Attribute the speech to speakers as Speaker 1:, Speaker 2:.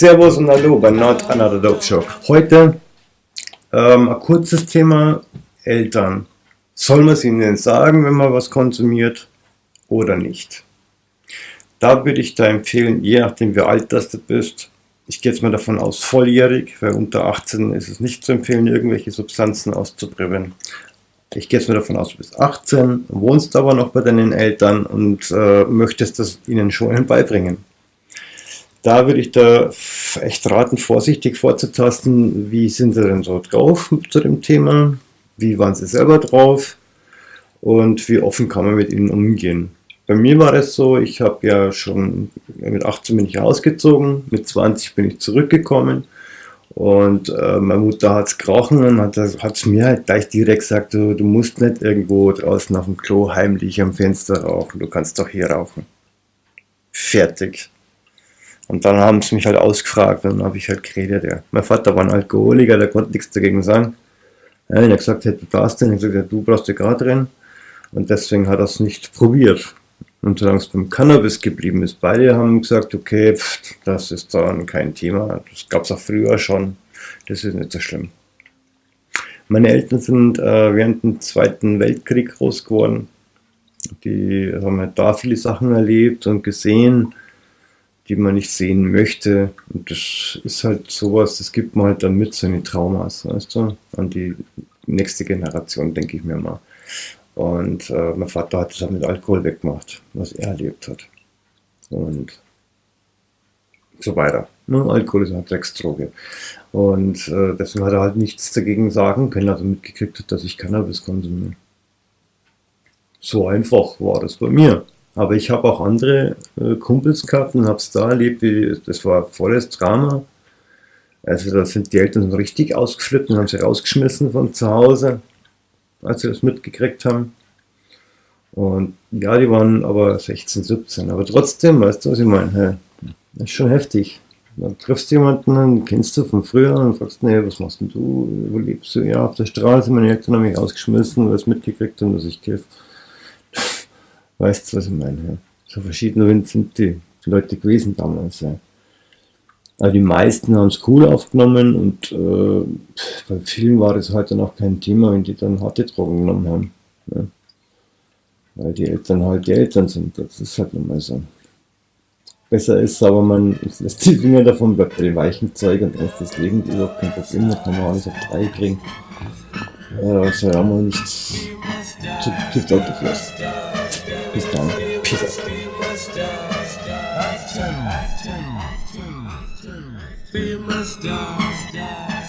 Speaker 1: Servus und Hallo bei Not Another Dope Show. Heute ähm, ein kurzes Thema Eltern. Soll man es ihnen sagen, wenn man was konsumiert oder nicht? Da würde ich da empfehlen, je nachdem wie alt das du bist, ich gehe jetzt mal davon aus, volljährig, weil unter 18 ist es nicht zu empfehlen, irgendwelche Substanzen auszuprobieren. Ich gehe jetzt mal davon aus, du bist 18, wohnst aber noch bei deinen Eltern und äh, möchtest das ihnen schon beibringen da würde ich da echt raten, vorsichtig vorzutasten, wie sind sie denn so drauf zu dem Thema, wie waren sie selber drauf und wie offen kann man mit ihnen umgehen. Bei mir war es so, ich habe ja schon, mit 18 bin ich ausgezogen, mit 20 bin ich zurückgekommen und äh, meine Mutter hat es gerochen und hat es mir halt gleich direkt gesagt, du, du musst nicht irgendwo draußen auf dem Klo heimlich am Fenster rauchen, du kannst doch hier rauchen. Fertig. Und dann haben sie mich halt ausgefragt dann habe ich halt geredet. Ja. Mein Vater war ein Alkoholiker, der konnte nichts dagegen sagen. Ja, er hat gesagt, du darfst den. Ich gesagt, du brauchst ja gerade drin. Und deswegen hat er es nicht probiert. Und solange es beim Cannabis geblieben ist, beide haben gesagt, okay, pff, das ist dann kein Thema. Das gab es auch früher schon. Das ist nicht so schlimm. Meine Eltern sind äh, während dem Zweiten Weltkrieg groß geworden. Die haben halt da viele Sachen erlebt und gesehen die man nicht sehen möchte. Und das ist halt sowas, das gibt man halt dann mit, so eine Traumas, weißt du, an die nächste Generation, denke ich mir mal. Und äh, mein Vater hat das auch mit Alkohol weggemacht, was er erlebt hat. Und so weiter. Ne? Alkohol ist eine Drecksdroge. Und äh, deswegen hat er halt nichts dagegen sagen können, also mitgekriegt hat, dass ich Cannabis konsumiere. So einfach war das bei mir. Aber ich habe auch andere äh, Kumpels gehabt und habe es da erlebt, wie, das war volles Drama. Also da sind die Eltern richtig ausgeflippt und haben sie rausgeschmissen von zu Hause, als sie das mitgekriegt haben. Und ja, die waren aber 16, 17. Aber trotzdem, weißt du, was ich meine? Hey, das ist schon heftig. Dann triffst du jemanden, den kennst du von früher und fragst, nee, was machst denn du? Wo lebst du? Ja, auf der Straße. Meine Eltern haben mich ausgeschmissen, weil sie mitgekriegt haben, dass ich kiff. Weißt du, was ich meine? So verschiedene sind die Leute gewesen damals. Ja. Also die meisten haben es cool aufgenommen und äh, bei vielen war das heute noch kein Thema, wenn die dann harte Drogen genommen haben. Ja. Weil die Eltern halt die Eltern sind. Das ist halt nun mal so. Besser ist aber, man lässt die Finger davon, bleibt bei den weichen Zeug und lässt das Leben überhaupt kein Problem, da kann man alles auf drei kriegen. Ja, soll ja mal nicht zu Gift Autoflash. He's done. Peace. Be my star.